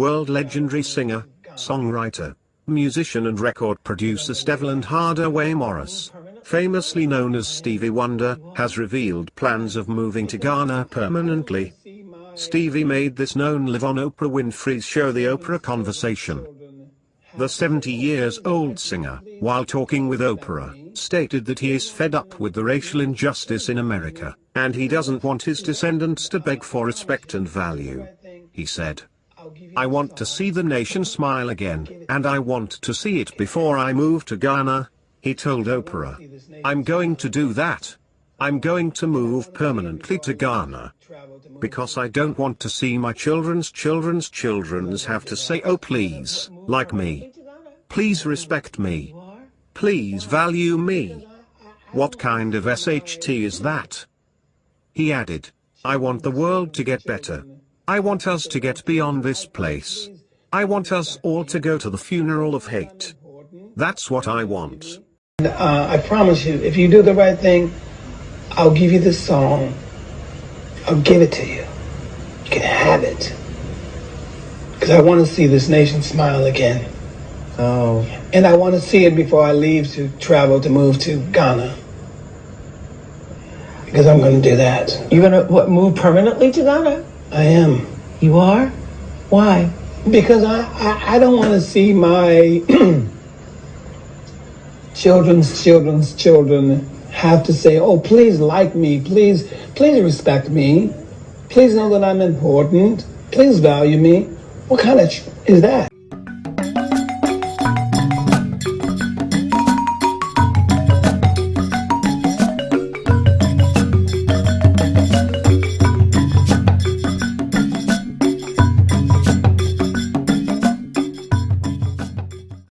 world legendary singer, songwriter, musician and record producer Stevland Hardaway Morris, famously known as Stevie Wonder, has revealed plans of moving to Ghana permanently. Stevie made this known live on Oprah Winfrey's show The Oprah Conversation. The 70 years old singer, while talking with Oprah, stated that he is fed up with the racial injustice in America, and he doesn't want his descendants to beg for respect and value. He said, I want to see the nation smile again, and I want to see it before I move to Ghana, he told Oprah. I'm going to do that. I'm going to move permanently to Ghana. Because I don't want to see my children's children's children's oh, have to say oh please, like me. Please respect me. Please value me. What kind of SHT is that? He added, I want the world to get better. I want us to get beyond this place. I want us all to go to the funeral of hate. That's what I want. Uh, I promise you, if you do the right thing, I'll give you this song. I'll give it to you. You can have it. Because I want to see this nation smile again. Oh. And I want to see it before I leave to travel to move to Ghana. Because I'm going to do that. You're gonna what move permanently to Ghana? I am. You are? Why? Because I, I, I don't want to see my children's children's children have to say, oh, please like me, please, please respect me, please know that I'm important, please value me. What kind of is that?